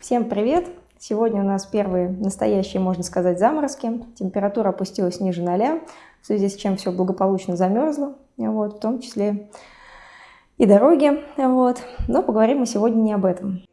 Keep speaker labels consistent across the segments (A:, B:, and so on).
A: Всем привет! Сегодня у нас первые настоящие, можно сказать, заморозки. Температура опустилась ниже ноля, в связи с чем все благополучно замерзло, вот, в том числе и дороги. Вот. Но поговорим мы сегодня не об этом.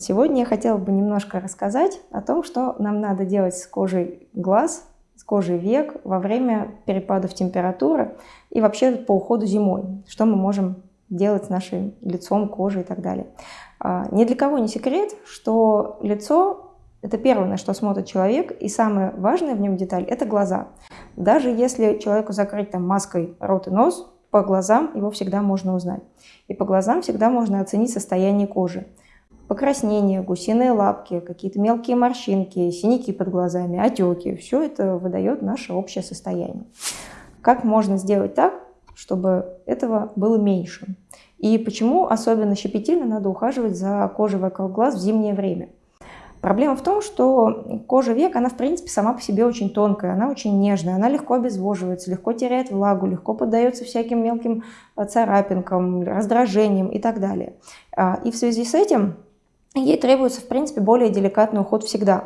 A: Сегодня я хотела бы немножко рассказать о том, что нам надо делать с кожей глаз, с кожей век во время перепадов температуры и вообще по уходу зимой. Что мы можем делать с нашим лицом, кожей и так далее. А, ни для кого не секрет, что лицо – это первое, на что смотрит человек, и самое важное в нем деталь – это глаза. Даже если человеку закрыть там маской рот и нос, по глазам его всегда можно узнать. И по глазам всегда можно оценить состояние кожи покраснения, гусиные лапки, какие-то мелкие морщинки, синяки под глазами, отеки. Все это выдает наше общее состояние. Как можно сделать так, чтобы этого было меньше? И почему особенно щепетильно надо ухаживать за кожей вокруг глаз в зимнее время? Проблема в том, что кожа век, она в принципе сама по себе очень тонкая, она очень нежная, она легко обезвоживается, легко теряет влагу, легко поддается всяким мелким царапинкам, раздражениям и так далее. А, и в связи с этим ей требуется, в принципе, более деликатный уход всегда.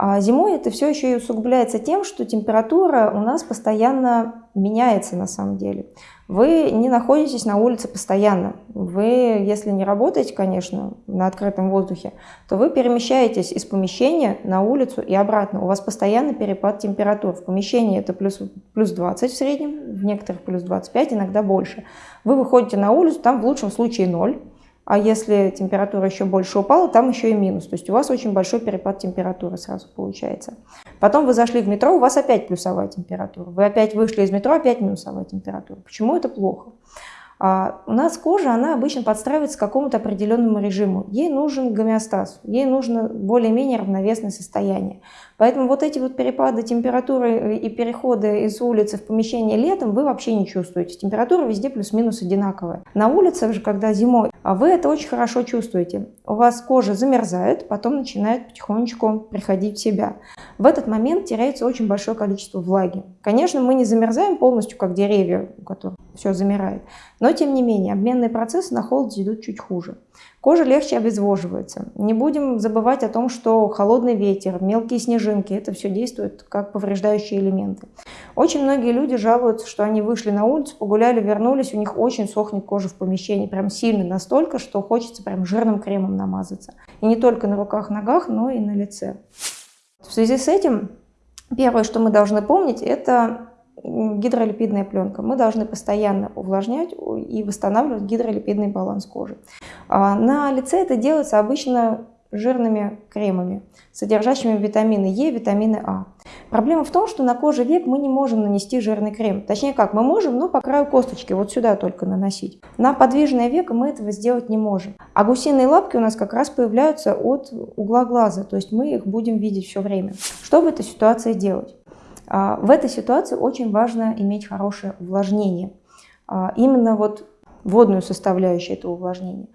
A: А зимой это все еще и усугубляется тем, что температура у нас постоянно меняется на самом деле. Вы не находитесь на улице постоянно. Вы, если не работаете, конечно, на открытом воздухе, то вы перемещаетесь из помещения на улицу и обратно. У вас постоянно перепад температур. В помещении это плюс, плюс 20 в среднем, в некоторых плюс 25, иногда больше. Вы выходите на улицу, там в лучшем случае 0, а если температура еще больше упала, там еще и минус. То есть у вас очень большой перепад температуры сразу получается. Потом вы зашли в метро, у вас опять плюсовая температура. Вы опять вышли из метро, опять минусовая температура. Почему это плохо? А у нас кожа, она обычно подстраивается к какому-то определенному режиму. Ей нужен гомеостаз, ей нужно более-менее равновесное состояние. Поэтому вот эти вот перепады температуры и переходы из улицы в помещение летом вы вообще не чувствуете. Температура везде плюс-минус одинаковая. На улице же, когда зимой, вы это очень хорошо чувствуете. У вас кожа замерзает, потом начинает потихонечку приходить в себя. В этот момент теряется очень большое количество влаги. Конечно, мы не замерзаем полностью, как деревья, у которых все замирает. Но, тем не менее, обменные процессы на холоде идут чуть хуже. Кожа легче обезвоживается. Не будем забывать о том, что холодный ветер, мелкие снежинки – это все действует как повреждающие элементы. Очень многие люди жалуются, что они вышли на улицу, погуляли, вернулись, у них очень сохнет кожа в помещении, прям сильно настолько, что хочется прям жирным кремом намазаться. И не только на руках, ногах, но и на лице. В связи с этим, первое, что мы должны помнить, это гидролипидная пленка. Мы должны постоянно увлажнять и восстанавливать гидролипидный баланс кожи. А на лице это делается обычно жирными кремами, содержащими витамины Е, витамины А. Проблема в том, что на коже век мы не можем нанести жирный крем. Точнее как, мы можем, но по краю косточки, вот сюда только наносить. На подвижное веко мы этого сделать не можем. А гусиные лапки у нас как раз появляются от угла глаза, то есть мы их будем видеть все время. Что в этой ситуации делать? А, в этой ситуации очень важно иметь хорошее увлажнение. А, именно вот водную составляющую этого увлажнения.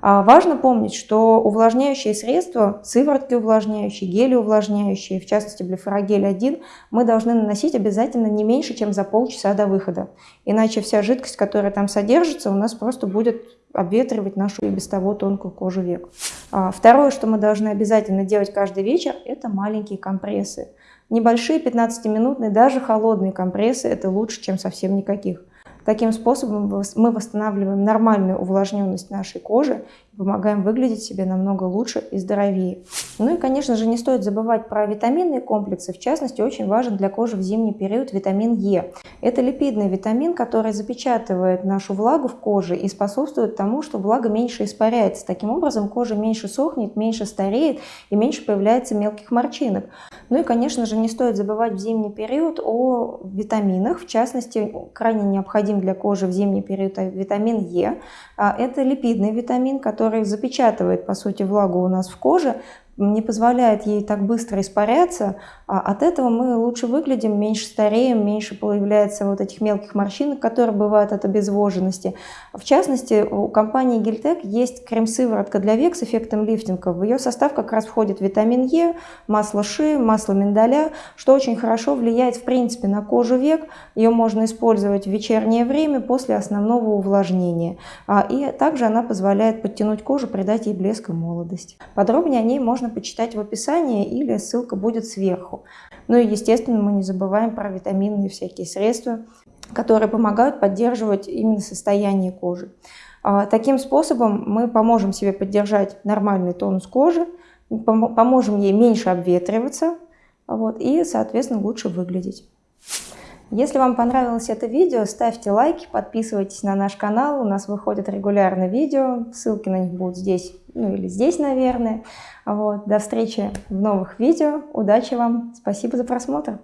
A: А, важно помнить, что увлажняющие средства, сыворотки увлажняющие, гели увлажняющие, в частности блефорогель 1, мы должны наносить обязательно не меньше, чем за полчаса до выхода. Иначе вся жидкость, которая там содержится, у нас просто будет обветривать нашу и без того тонкую кожу век. Второе, что мы должны обязательно делать каждый вечер, это маленькие компрессы. Небольшие 15-минутные, даже холодные компрессы – это лучше, чем совсем никаких. Таким способом мы восстанавливаем нормальную увлажненность нашей кожи и помогаем выглядеть себе намного лучше и здоровее. Ну и, конечно же, не стоит забывать про витаминные комплексы. В частности, очень важен для кожи в зимний период витамин Е. Это липидный витамин, который запечатывает нашу влагу в коже и способствует тому, что влага меньше испаряется. Таким образом, кожа меньше сохнет, меньше стареет и меньше появляется мелких морщинок. Ну и, конечно же, не стоит забывать в зимний период о витаминах. В частности, крайне необходим для кожи в зимний период витамин Е. А, это липидный витамин, который запечатывает, по сути, влагу у нас в коже, не позволяет ей так быстро испаряться, а от этого мы лучше выглядим, меньше стареем, меньше появляется вот этих мелких морщинок, которые бывают от обезвоженности. В частности, у компании Гельтек есть крем-сыворотка для век с эффектом лифтинга. В ее состав как раз входит витамин Е, масло ши, масло миндаля, что очень хорошо влияет в принципе на кожу век. Ее можно использовать в вечернее время после основного увлажнения. А, и также она позволяет подтянуть кожу, придать ей блеск и молодость. Подробнее о ней можно почитать в описании или ссылка будет сверху. Ну и естественно мы не забываем про витаминные всякие средства, которые помогают поддерживать именно состояние кожи. А, таким способом мы поможем себе поддержать нормальный тонус кожи, поможем ей меньше обветриваться вот, и, соответственно, лучше выглядеть. Если вам понравилось это видео, ставьте лайки, подписывайтесь на наш канал. У нас выходят регулярно видео, ссылки на них будут здесь, ну или здесь, наверное. Вот. До встречи в новых видео. Удачи вам. Спасибо за просмотр.